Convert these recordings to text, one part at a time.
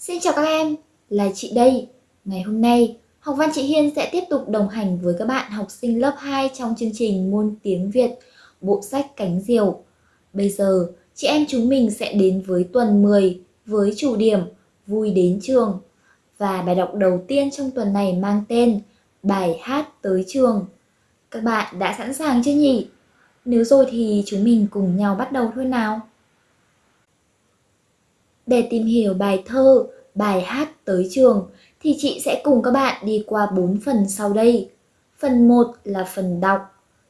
Xin chào các em, là chị đây. Ngày hôm nay, học văn chị Hiên sẽ tiếp tục đồng hành với các bạn học sinh lớp 2 trong chương trình môn tiếng Việt, bộ sách Cánh Diều. Bây giờ, chị em chúng mình sẽ đến với tuần 10 với chủ điểm Vui đến trường. Và bài đọc đầu tiên trong tuần này mang tên Bài hát tới trường. Các bạn đã sẵn sàng chưa nhỉ? Nếu rồi thì chúng mình cùng nhau bắt đầu thôi nào. Để tìm hiểu bài thơ, bài hát tới trường thì chị sẽ cùng các bạn đi qua 4 phần sau đây. Phần 1 là phần đọc,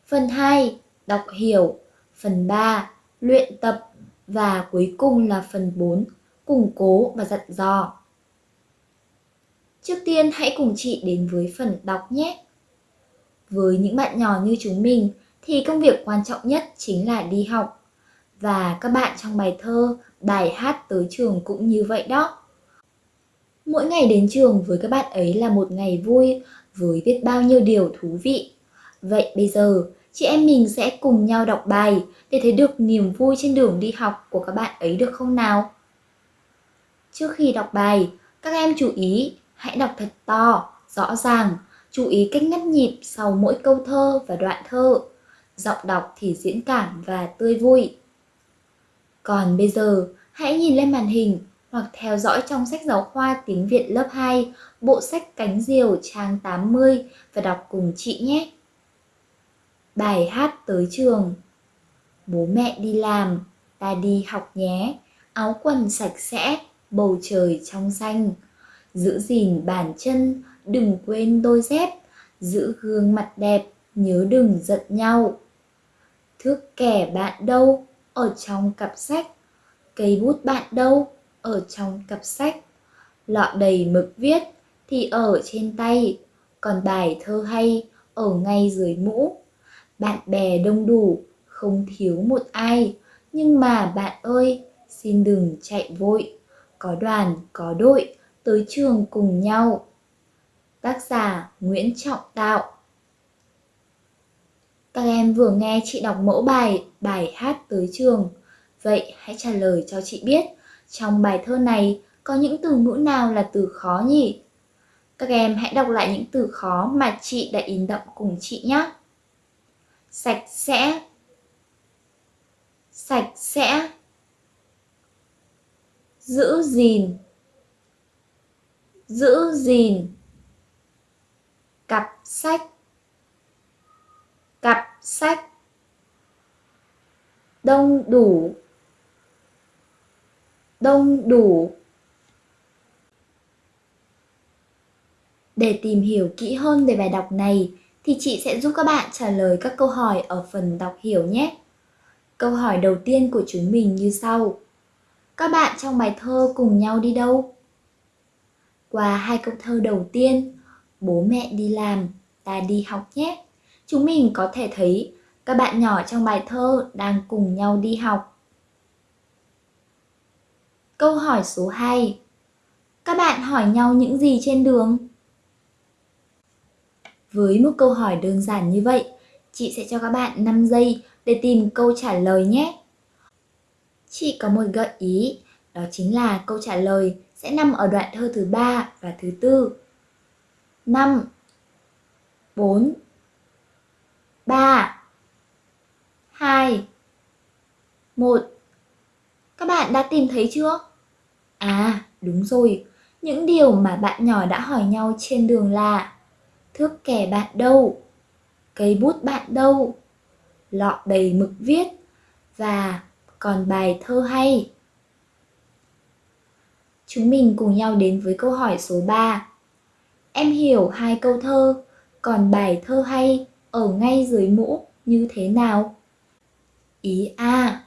phần 2 đọc hiểu, phần 3 luyện tập và cuối cùng là phần 4 củng cố và dặn dò. Trước tiên hãy cùng chị đến với phần đọc nhé. Với những bạn nhỏ như chúng mình thì công việc quan trọng nhất chính là đi học. Và các bạn trong bài thơ, bài hát tới trường cũng như vậy đó. Mỗi ngày đến trường với các bạn ấy là một ngày vui với biết bao nhiêu điều thú vị. Vậy bây giờ, chị em mình sẽ cùng nhau đọc bài để thấy được niềm vui trên đường đi học của các bạn ấy được không nào? Trước khi đọc bài, các em chú ý hãy đọc thật to, rõ ràng, chú ý cách ngắt nhịp sau mỗi câu thơ và đoạn thơ. Giọng đọc thì diễn cảm và tươi vui. Còn bây giờ, hãy nhìn lên màn hình hoặc theo dõi trong sách giáo khoa tiếng Việt lớp 2, bộ sách Cánh Diều trang 80 và đọc cùng chị nhé. Bài hát tới trường Bố mẹ đi làm, ta đi học nhé, áo quần sạch sẽ, bầu trời trong xanh. Giữ gìn bàn chân, đừng quên đôi dép, giữ gương mặt đẹp, nhớ đừng giận nhau. Thước kẻ bạn đâu, ở trong cặp sách, cây bút bạn đâu, ở trong cặp sách. Lọ đầy mực viết thì ở trên tay, còn bài thơ hay ở ngay dưới mũ. Bạn bè đông đủ, không thiếu một ai, nhưng mà bạn ơi, xin đừng chạy vội, có đoàn, có đội, tới trường cùng nhau. Tác giả Nguyễn Trọng Tạo các em vừa nghe chị đọc mẫu bài Bài hát tới trường. Vậy hãy trả lời cho chị biết, trong bài thơ này có những từ ngữ nào là từ khó nhỉ? Các em hãy đọc lại những từ khó mà chị đã in đậm cùng chị nhé. Sạch sẽ Sạch sẽ Giữ gìn Giữ gìn Cặp sách sách Đông đủ đông đủ Để tìm hiểu kỹ hơn về bài đọc này thì chị sẽ giúp các bạn trả lời các câu hỏi ở phần đọc hiểu nhé. Câu hỏi đầu tiên của chúng mình như sau. Các bạn trong bài thơ cùng nhau đi đâu? Qua hai câu thơ đầu tiên, bố mẹ đi làm, ta đi học nhé. Chúng mình có thể thấy các bạn nhỏ trong bài thơ đang cùng nhau đi học. Câu hỏi số 2 Các bạn hỏi nhau những gì trên đường? Với một câu hỏi đơn giản như vậy, chị sẽ cho các bạn 5 giây để tìm câu trả lời nhé. Chị có một gợi ý, đó chính là câu trả lời sẽ nằm ở đoạn thơ thứ ba và thứ tư. 5 4 3 2 1 Các bạn đã tìm thấy chưa? À, đúng rồi, những điều mà bạn nhỏ đã hỏi nhau trên đường là Thước kẻ bạn đâu? Cây bút bạn đâu? Lọ đầy mực viết Và còn bài thơ hay Chúng mình cùng nhau đến với câu hỏi số 3 Em hiểu hai câu thơ, còn bài thơ hay ở ngay dưới mũ như thế nào? Ý A.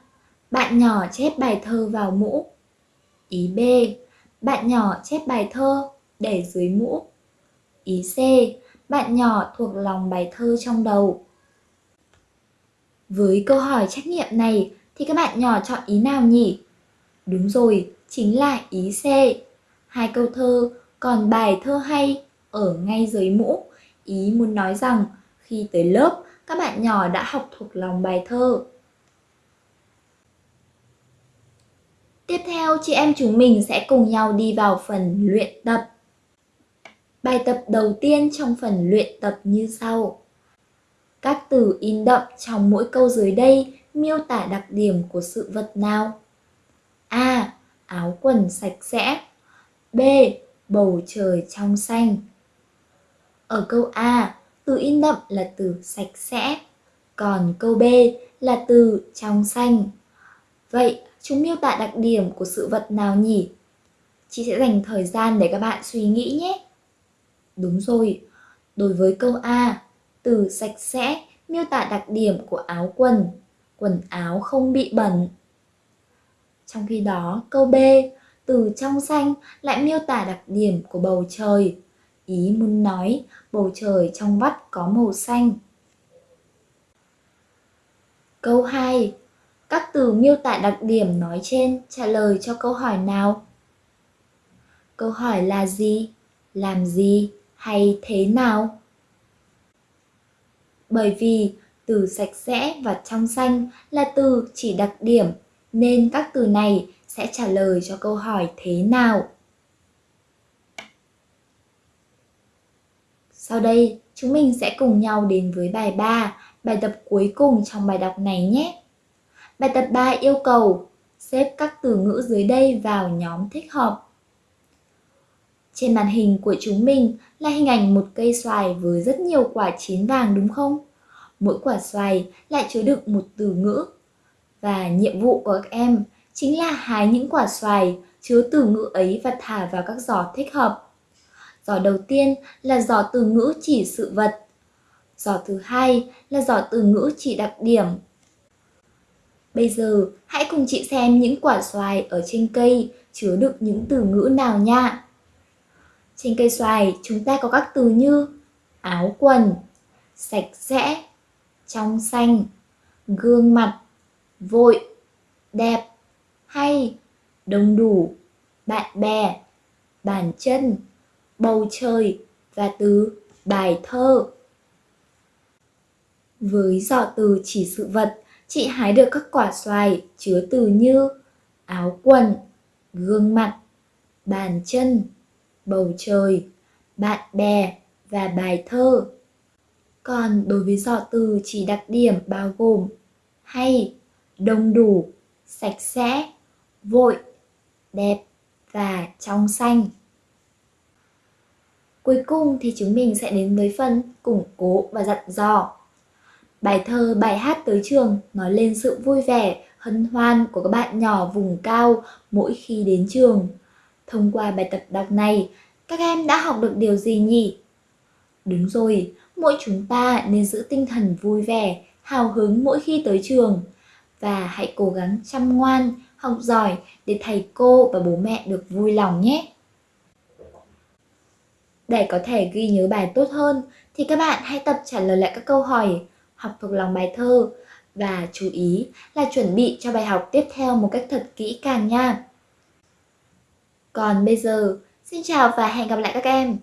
Bạn nhỏ chép bài thơ vào mũ Ý B. Bạn nhỏ chép bài thơ để dưới mũ. Ý C. Bạn nhỏ thuộc lòng bài thơ trong đầu. Với câu hỏi trách nhiệm này thì các bạn nhỏ chọn ý nào nhỉ? Đúng rồi, chính là ý C. Hai câu thơ còn bài thơ hay ở ngay dưới mũ. Ý muốn nói rằng khi tới lớp các bạn nhỏ đã học thuộc lòng bài thơ. Tiếp theo, chị em chúng mình sẽ cùng nhau đi vào phần luyện tập. Bài tập đầu tiên trong phần luyện tập như sau. Các từ in đậm trong mỗi câu dưới đây miêu tả đặc điểm của sự vật nào? A. Áo quần sạch sẽ B. Bầu trời trong xanh Ở câu A, từ in đậm là từ sạch sẽ, còn câu B là từ trong xanh. Vậy, chúng miêu tả đặc điểm của sự vật nào nhỉ? Chị sẽ dành thời gian để các bạn suy nghĩ nhé. Đúng rồi, đối với câu A, từ sạch sẽ miêu tả đặc điểm của áo quần, quần áo không bị bẩn. Trong khi đó, câu B, từ trong xanh lại miêu tả đặc điểm của bầu trời. Ý muốn nói, bầu trời trong vắt có màu xanh. Câu 2. Các từ miêu tả đặc điểm nói trên trả lời cho câu hỏi nào? Câu hỏi là gì? Làm gì? Hay thế nào? Bởi vì từ sạch sẽ và trong xanh là từ chỉ đặc điểm, nên các từ này sẽ trả lời cho câu hỏi thế nào. Sau đây, chúng mình sẽ cùng nhau đến với bài 3, bài tập cuối cùng trong bài đọc này nhé. Bài tập 3 yêu cầu xếp các từ ngữ dưới đây vào nhóm thích hợp. Trên màn hình của chúng mình là hình ảnh một cây xoài với rất nhiều quả chín vàng đúng không? Mỗi quả xoài lại chứa đựng một từ ngữ. Và nhiệm vụ của các em chính là hái những quả xoài chứa từ ngữ ấy và thả vào các giỏ thích hợp. Giỏ đầu tiên là giỏ từ ngữ chỉ sự vật. Giỏ thứ hai là giỏ từ ngữ chỉ đặc điểm. Bây giờ, hãy cùng chị xem những quả xoài ở trên cây chứa đựng những từ ngữ nào nha. Trên cây xoài, chúng ta có các từ như áo quần, sạch sẽ, trong xanh, gương mặt, vội, đẹp, hay, đông đủ, bạn bè, bàn chân, bầu trời và từ bài thơ. Với dò từ chỉ sự vật, chị hái được các quả xoài chứa từ như áo quần, gương mặt, bàn chân, bầu trời, bạn bè và bài thơ. Còn đối với dò từ chỉ đặc điểm bao gồm hay, đông đủ, sạch sẽ, vội, đẹp và trong xanh. Cuối cùng thì chúng mình sẽ đến với phần củng cố và dặn dò. Bài thơ bài hát tới trường nói lên sự vui vẻ, hân hoan của các bạn nhỏ vùng cao mỗi khi đến trường. Thông qua bài tập đọc này, các em đã học được điều gì nhỉ? Đúng rồi, mỗi chúng ta nên giữ tinh thần vui vẻ, hào hứng mỗi khi tới trường. Và hãy cố gắng chăm ngoan, học giỏi để thầy cô và bố mẹ được vui lòng nhé. Để có thể ghi nhớ bài tốt hơn thì các bạn hãy tập trả lời lại các câu hỏi, học thuộc lòng bài thơ và chú ý là chuẩn bị cho bài học tiếp theo một cách thật kỹ càng nha. Còn bây giờ, xin chào và hẹn gặp lại các em.